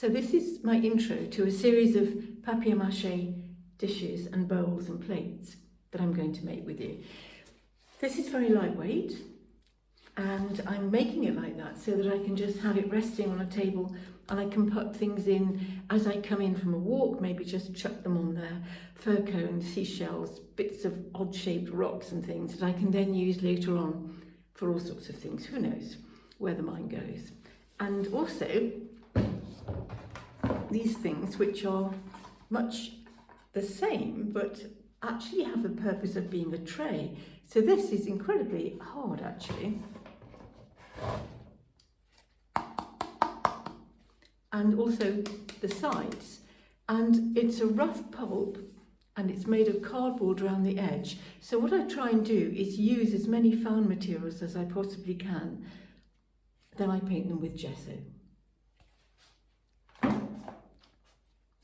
So this is my intro to a series of papier-mâché dishes and bowls and plates that I'm going to make with you. This is very lightweight and I'm making it like that so that I can just have it resting on a table and I can put things in as I come in from a walk, maybe just chuck them on there, fir cones, seashells, bits of odd shaped rocks and things that I can then use later on for all sorts of things. Who knows where the mind goes. And also these things which are much the same but actually have the purpose of being a tray. So this is incredibly hard actually. And also the sides. And it's a rough pulp and it's made of cardboard around the edge. So what I try and do is use as many found materials as I possibly can. Then I paint them with gesso.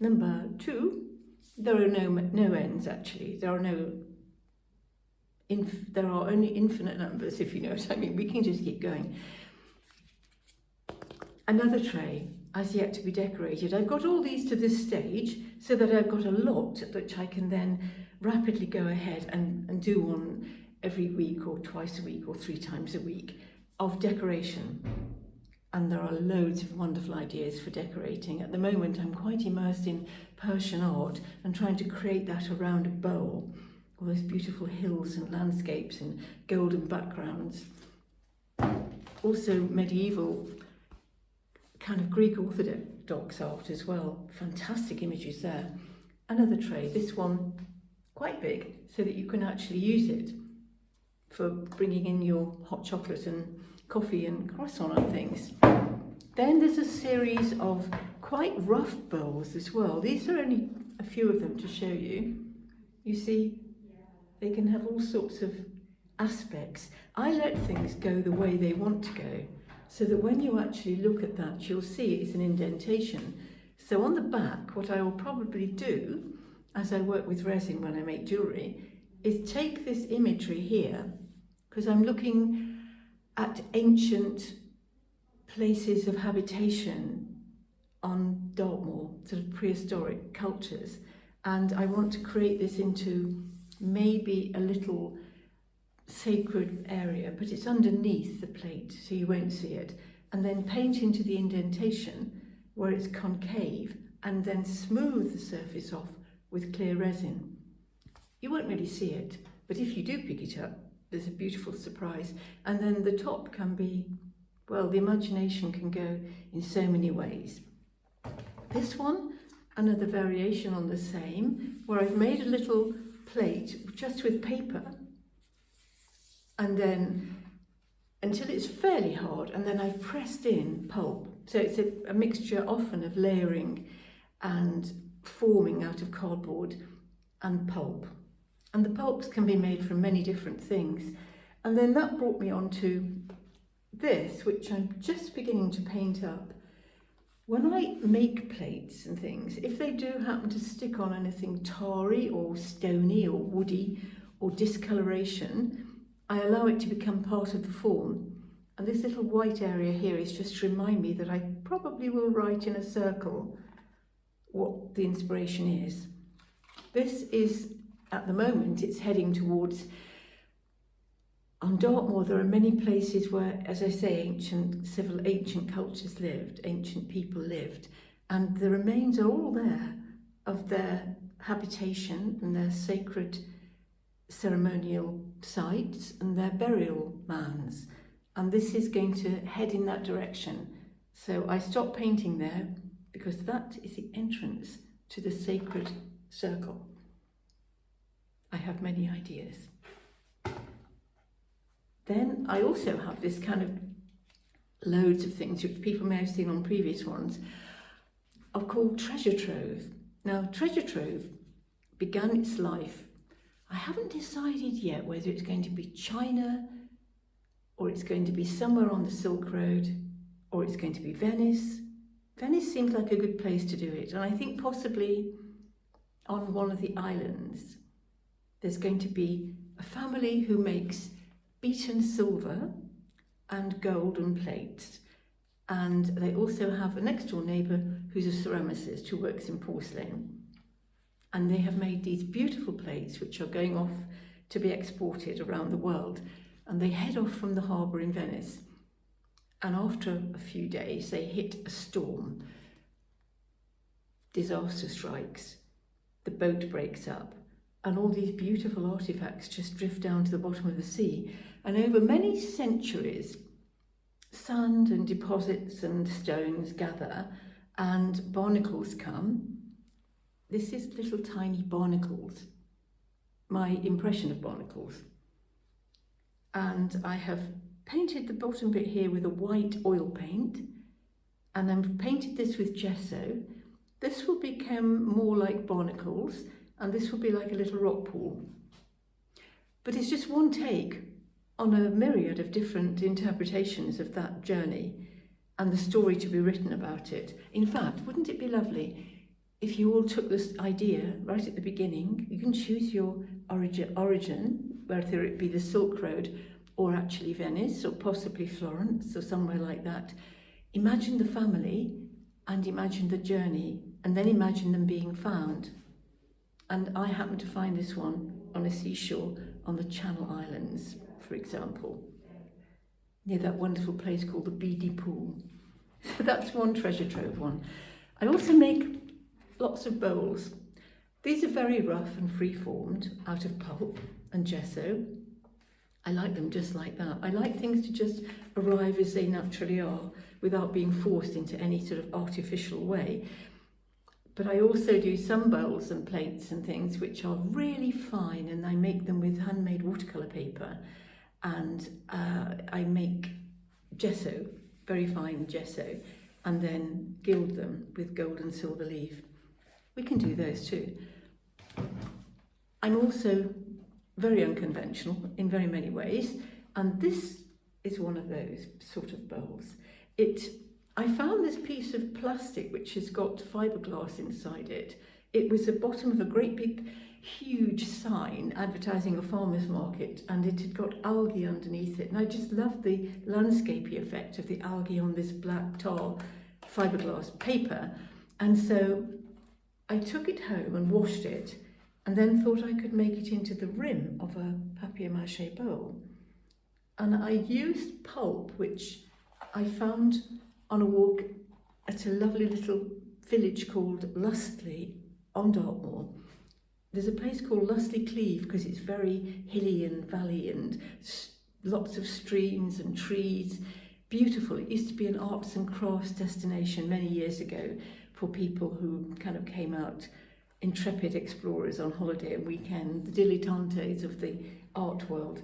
Number two, there are no, no ends actually. There are no, there are only infinite numbers if you know what I mean. We can just keep going. Another tray as yet to be decorated. I've got all these to this stage so that I've got a lot which I can then rapidly go ahead and, and do one every week or twice a week or three times a week of decoration and there are loads of wonderful ideas for decorating. At the moment I'm quite immersed in Persian art and trying to create that around a bowl. All those beautiful hills and landscapes and golden backgrounds. Also medieval kind of Greek Orthodox art as well. Fantastic images there. Another tray, this one quite big so that you can actually use it for bringing in your hot chocolate and coffee and croissant and things. Then there's a series of quite rough bowls as well. These are only a few of them to show you. You see, they can have all sorts of aspects. I let things go the way they want to go, so that when you actually look at that, you'll see it's an indentation. So on the back, what I will probably do, as I work with resin when I make jewellery, is take this imagery here, because I'm looking at ancient places of habitation on Dartmoor, sort of prehistoric cultures. And I want to create this into maybe a little sacred area, but it's underneath the plate, so you won't see it. And then paint into the indentation where it's concave and then smooth the surface off with clear resin. You won't really see it, but if you do pick it up, there's a beautiful surprise. And then the top can be, well, the imagination can go in so many ways. This one, another variation on the same, where I've made a little plate just with paper and then until it's fairly hard and then I've pressed in pulp. So it's a, a mixture often of layering and forming out of cardboard and pulp. And the pulps can be made from many different things. And then that brought me on to this, which I'm just beginning to paint up. When I make plates and things, if they do happen to stick on anything tarry or stony or woody or discoloration, I allow it to become part of the form. And this little white area here is just to remind me that I probably will write in a circle what the inspiration is. This is at the moment it's heading towards on Dartmoor there are many places where as I say ancient civil ancient cultures lived ancient people lived and the remains are all there of their habitation and their sacred ceremonial sites and their burial mounds and this is going to head in that direction. So I stopped painting there because that is the entrance to the sacred circle I have many ideas. Then I also have this kind of loads of things which people may have seen on previous ones are called treasure trove. Now treasure trove began its life. I haven't decided yet whether it's going to be China or it's going to be somewhere on the Silk Road or it's going to be Venice. Venice seems like a good place to do it and I think possibly on one of the islands there's going to be a family who makes beaten silver and golden plates And they also have a next door neighbour who's a ceramicist who works in porcelain. And they have made these beautiful plates which are going off to be exported around the world. And they head off from the harbour in Venice. And after a few days, they hit a storm. Disaster strikes. The boat breaks up. And all these beautiful artifacts just drift down to the bottom of the sea. And over many centuries, sand and deposits and stones gather and barnacles come. This is little tiny barnacles, my impression of barnacles. And I have painted the bottom bit here with a white oil paint and I've painted this with gesso. This will become more like barnacles and this will be like a little rock pool. But it's just one take on a myriad of different interpretations of that journey and the story to be written about it. In fact, wouldn't it be lovely if you all took this idea right at the beginning, you can choose your origin, origin whether it be the Silk Road or actually Venice or possibly Florence or somewhere like that. Imagine the family and imagine the journey and then imagine them being found. And I happened to find this one on a seashore on the Channel Islands, for example, near that wonderful place called the Beady Pool. So that's one treasure trove one. I also make lots of bowls. These are very rough and free-formed out of pulp and gesso. I like them just like that. I like things to just arrive as they naturally are without being forced into any sort of artificial way. But I also do some bowls and plates and things which are really fine and I make them with handmade watercolour paper and uh, I make gesso, very fine gesso, and then gild them with gold and silver leaf. We can do those too. I'm also very unconventional in very many ways, and this is one of those sort of bowls. It I found this piece of plastic which has got fiberglass inside it. It was the bottom of a great big huge sign advertising a farmer's market and it had got algae underneath it. And I just loved the landscapey effect of the algae on this black tar fiberglass paper. And so I took it home and washed it and then thought I could make it into the rim of a papier-mâché bowl. And I used pulp which I found on a walk at a lovely little village called Lustleigh on Dartmoor. There's a place called Lustleigh Cleave because it's very hilly and valley and lots of streams and trees. Beautiful. It used to be an arts and crafts destination many years ago for people who kind of came out intrepid explorers on holiday and weekend, the dilettantes of the art world.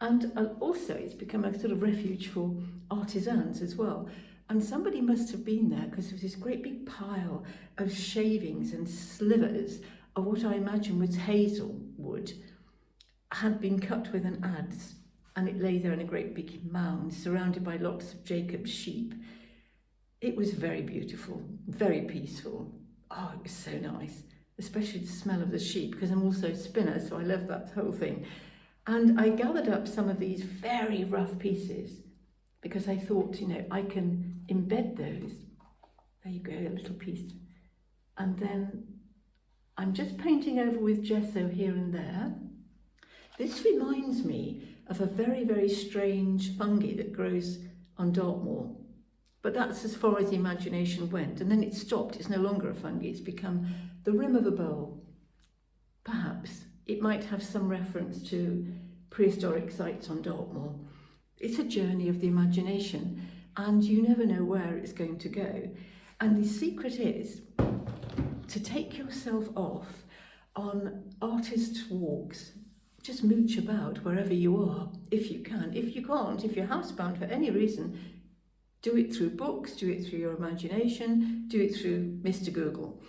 And uh, also it's become a sort of refuge for artisans as well. And somebody must have been there because there was this great big pile of shavings and slivers of what I imagine was hazel wood, had been cut with an adze and it lay there in a great big mound surrounded by lots of Jacob's sheep. It was very beautiful, very peaceful. Oh, it was so nice, especially the smell of the sheep because I'm also a spinner, so I love that whole thing. And I gathered up some of these very rough pieces because I thought, you know, I can embed those. There you go, a little piece. And then I'm just painting over with gesso here and there. This reminds me of a very, very strange fungi that grows on Dartmoor. But that's as far as the imagination went. And then it stopped. It's no longer a fungi. It's become the rim of a bowl. Perhaps it might have some reference to prehistoric sites on Dartmoor. It's a journey of the imagination and you never know where it's going to go. And the secret is to take yourself off on artist's walks. Just mooch about wherever you are, if you can. If you can't, if you're housebound for any reason, do it through books, do it through your imagination, do it through Mr. Google,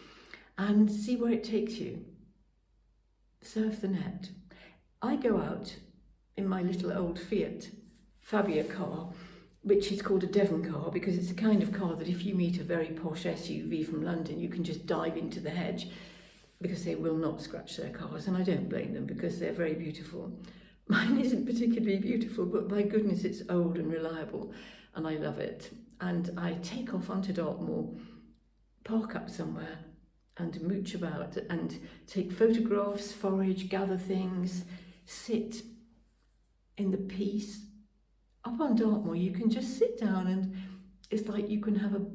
and see where it takes you. Surf the net. I go out in my little old Fiat Fabia car, which is called a Devon car because it's a kind of car that if you meet a very posh SUV from London, you can just dive into the hedge because they will not scratch their cars. And I don't blame them because they're very beautiful. Mine isn't particularly beautiful, but my goodness, it's old and reliable and I love it. and I take off onto Dartmoor, park up somewhere and mooch about and take photographs, forage, gather things, sit in the peace. Up on Dartmoor, you can just sit down and it's like you can have a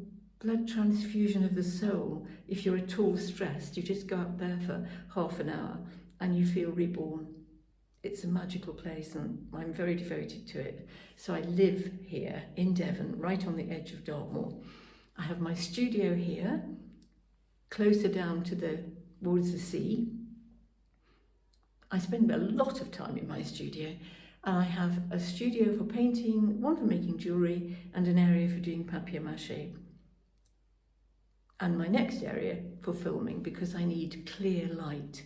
blood transfusion of the soul. If you're at all stressed, you just go up there for half an hour and you feel reborn. It's a magical place and I'm very devoted to it. So I live here in Devon, right on the edge of Dartmoor. I have my studio here, closer down to the towards the sea. I spend a lot of time in my studio I have a studio for painting, one for making jewellery and an area for doing papier-mâché. And my next area for filming because I need clear light.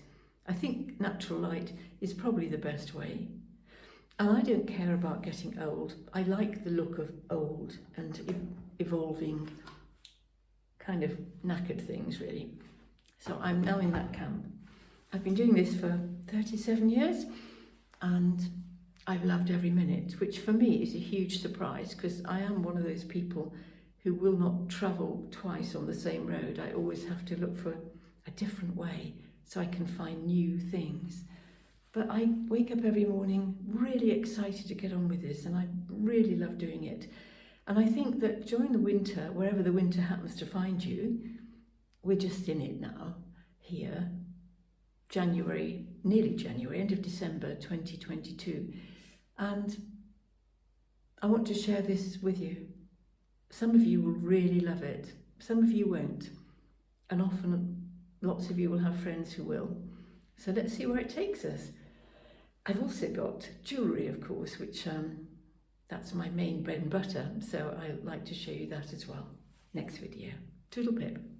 I think natural light is probably the best way. And I don't care about getting old. I like the look of old and e evolving kind of knackered things really. So I'm now in that camp. I've been doing this for 37 years and I've loved every minute, which for me is a huge surprise because I am one of those people who will not travel twice on the same road. I always have to look for a different way so I can find new things. But I wake up every morning really excited to get on with this and I really love doing it. And I think that during the winter, wherever the winter happens to find you, we're just in it now, here, January, nearly January, end of December 2022. And I want to share this with you. Some of you will really love it, some of you won't. And often lots of you will have friends who will. So let's see where it takes us. I've also got jewellery, of course, which um, that's my main bread and butter. So I like to show you that as well. Next video. Toodle pip.